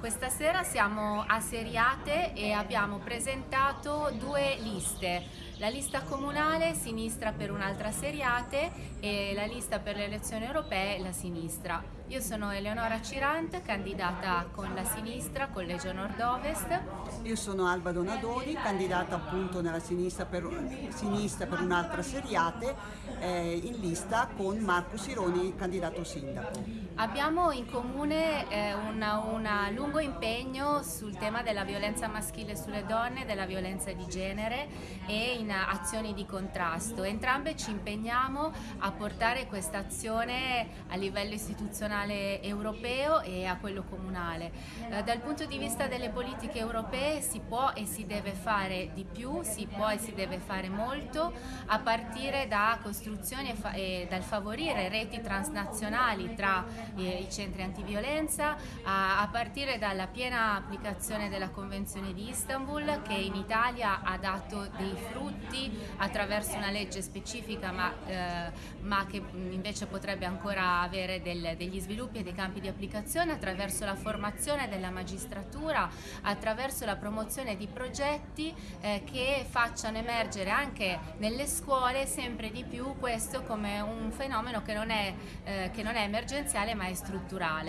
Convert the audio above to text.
Questa sera siamo a Seriate e abbiamo presentato due liste, la lista comunale Sinistra per un'altra Seriate e la lista per le elezioni europee La Sinistra. Io sono Eleonora Cirant, candidata con la Sinistra, Collegio Nord-Ovest. Io sono Alba Donadoni, candidata appunto nella Sinistra per, sinistra per un'altra Seriate, eh, in lista con Marco Sironi, candidato sindaco. Abbiamo in comune eh, un lungo impegno sul tema della violenza maschile sulle donne, della violenza di genere e in azioni di contrasto. Entrambe ci impegniamo a portare questa azione a livello istituzionale europeo e a quello comunale. Eh, dal punto di vista delle politiche europee si può e si deve fare di più, si può e si deve fare molto, a partire da costruzioni e, dal favorire reti transnazionali tra eh, i centri antiviolenza, a partire dalla piena applicazione della Convenzione di Istanbul che in Italia ha dato dei frutti attraverso una legge specifica ma, eh, ma che invece potrebbe ancora avere del, degli sviluppi e dei campi di applicazione attraverso la formazione della magistratura, attraverso la promozione di progetti eh, che facciano emergere anche nelle scuole sempre di più questo come un fenomeno che non è, eh, che non è emergenziale ma è strutturale.